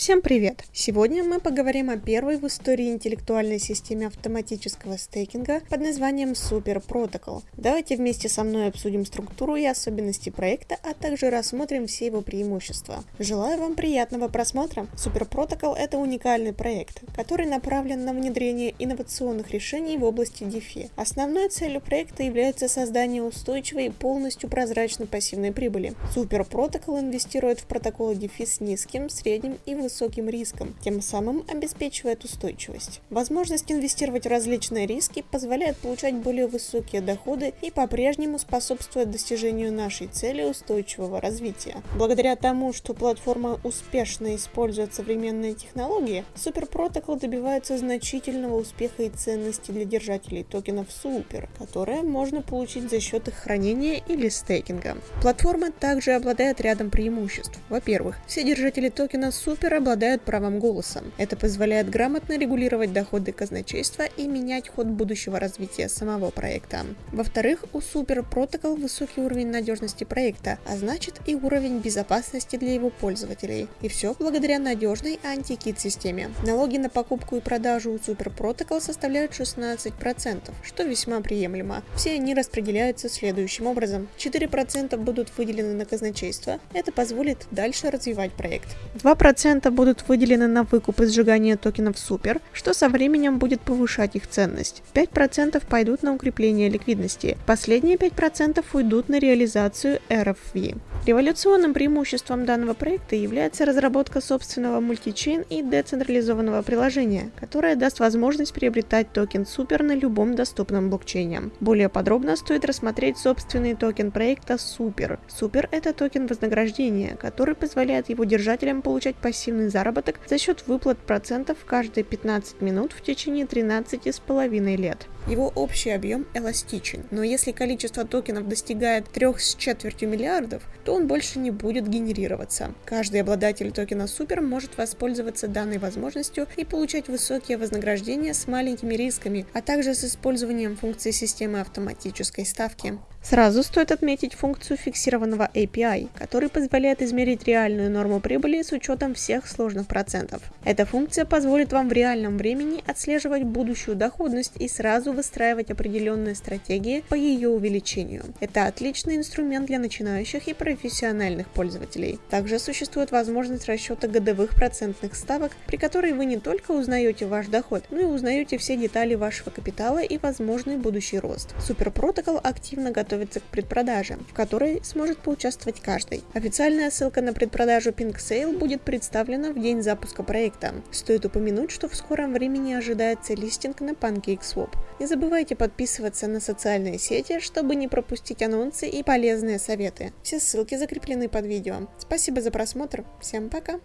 Всем привет! Сегодня мы поговорим о первой в истории интеллектуальной системе автоматического стейкинга под названием Super Protocol. Давайте вместе со мной обсудим структуру и особенности проекта, а также рассмотрим все его преимущества. Желаю вам приятного просмотра! Super Protocol — это уникальный проект, который направлен на внедрение инновационных решений в области DeFi. Основной целью проекта является создание устойчивой и полностью прозрачной пассивной прибыли. Super Protocol инвестирует в протоколы DeFi с низким, средним и высоким высоким риском, тем самым обеспечивает устойчивость. Возможность инвестировать в различные риски позволяет получать более высокие доходы и по-прежнему способствует достижению нашей цели устойчивого развития. Благодаря тому, что платформа успешно использует современные технологии, Protocol добивается значительного успеха и ценности для держателей токенов Super, которые можно получить за счет их хранения или стейкинга. Платформа также обладает рядом преимуществ. Во-первых, все держатели токена Super обладают правом голоса. Это позволяет грамотно регулировать доходы казначейства и менять ход будущего развития самого проекта. Во-вторых, у Super Protocol высокий уровень надежности проекта, а значит и уровень безопасности для его пользователей. И все благодаря надежной антикит системе. Налоги на покупку и продажу у Super Protocol составляют 16%, что весьма приемлемо. Все они распределяются следующим образом. 4% будут выделены на казначейство, это позволит дальше развивать проект. 2% будут выделены на выкуп и сжигание токенов Супер, что со временем будет повышать их ценность. 5% пойдут на укрепление ликвидности. Последние 5% уйдут на реализацию RFV. Революционным преимуществом данного проекта является разработка собственного multichain и децентрализованного приложения, которое даст возможность приобретать токен Супер на любом доступном блокчейне. Более подробно стоит рассмотреть собственный токен проекта Super. Super – это токен вознаграждения, который позволяет его держателям получать пассивный заработок за счет выплат процентов каждые 15 минут в течение 13,5 лет. Его общий объем эластичен, но если количество токенов достигает 3 с четвертью миллиардов, то он больше не будет генерироваться. Каждый обладатель токена Супер может воспользоваться данной возможностью и получать высокие вознаграждения с маленькими рисками, а также с использованием функции системы автоматической ставки. Сразу стоит отметить функцию фиксированного API, который позволяет измерить реальную норму прибыли с учетом всех сложных процентов. Эта функция позволит вам в реальном времени отслеживать будущую доходность и сразу выстраивать определенные стратегии по ее увеличению. Это отличный инструмент для начинающих и профессиональных пользователей. Также существует возможность расчета годовых процентных ставок, при которой вы не только узнаете ваш доход, но и узнаете все детали вашего капитала и возможный будущий рост. Super Protocol активно готов готовится к предпродаже, в которой сможет поучаствовать каждый. Официальная ссылка на предпродажу Pink Sale будет представлена в день запуска проекта. Стоит упомянуть, что в скором времени ожидается листинг на PancakeSwap. Не забывайте подписываться на социальные сети, чтобы не пропустить анонсы и полезные советы. Все ссылки закреплены под видео. Спасибо за просмотр. Всем пока!